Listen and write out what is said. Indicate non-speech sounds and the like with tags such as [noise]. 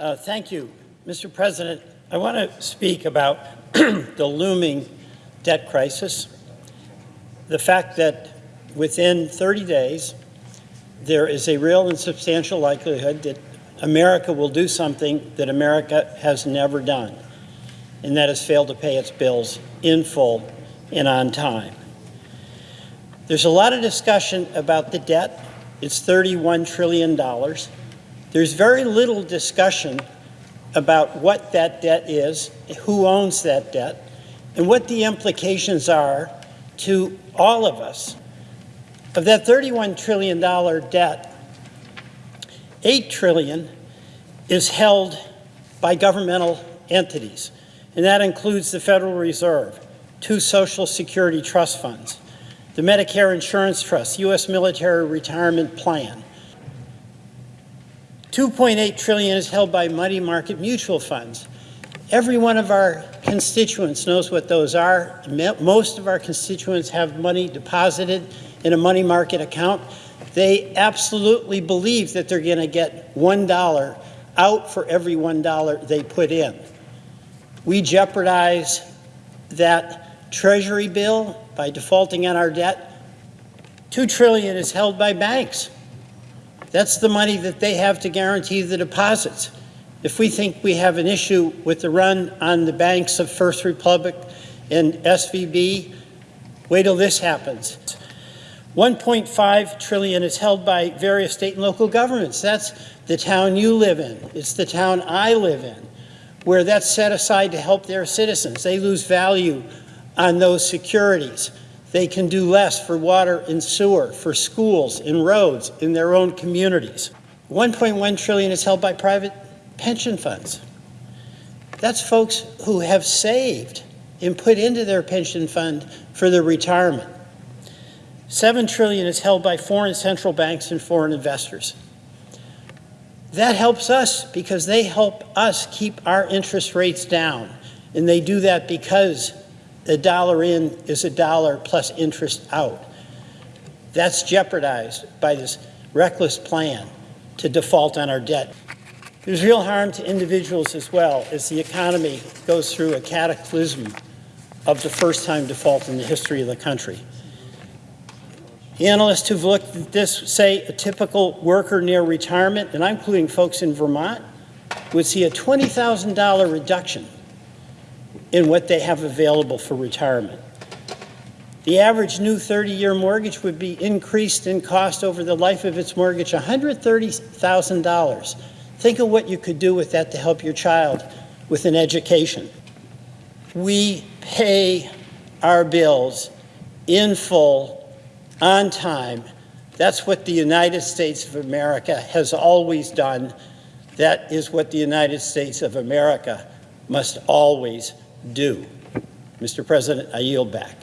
Uh, thank you. Mr. President, I want to speak about [clears throat] the looming debt crisis. The fact that within 30 days, there is a real and substantial likelihood that America will do something that America has never done, and that is fail to pay its bills in full and on time. There's a lot of discussion about the debt. It's $31 trillion. There's very little discussion about what that debt is, who owns that debt, and what the implications are to all of us. Of that $31 trillion debt, 8 trillion is held by governmental entities, and that includes the Federal Reserve, two Social Security trust funds, the Medicare Insurance Trust, U.S. Military Retirement Plan. 2.8 trillion is held by money market mutual funds. Every one of our constituents knows what those are. Most of our constituents have money deposited in a money market account. They absolutely believe that they're going to get $1 out for every $1 they put in. We jeopardize that treasury bill by defaulting on our debt. Two trillion is held by banks. That's the money that they have to guarantee the deposits. If we think we have an issue with the run on the banks of First Republic and SVB, wait till this happens. 1.5 trillion is held by various state and local governments. That's the town you live in. It's the town I live in, where that's set aside to help their citizens. They lose value on those securities. They can do less for water and sewer, for schools and roads in their own communities. 1.1 trillion is held by private pension funds. That's folks who have saved and put into their pension fund for their retirement. 7 trillion is held by foreign central banks and foreign investors. That helps us because they help us keep our interest rates down. And they do that because a dollar in is a dollar plus interest out. That's jeopardized by this reckless plan to default on our debt. There's real harm to individuals as well as the economy goes through a cataclysm of the first time default in the history of the country. Analysts who've looked at this say a typical worker near retirement, and I'm including folks in Vermont, would see a $20,000 reduction in what they have available for retirement. The average new 30-year mortgage would be increased in cost over the life of its mortgage $130,000. Think of what you could do with that to help your child with an education. We pay our bills in full on time. That's what the United States of America has always done. That is what the United States of America must always do. Mr. President, I yield back.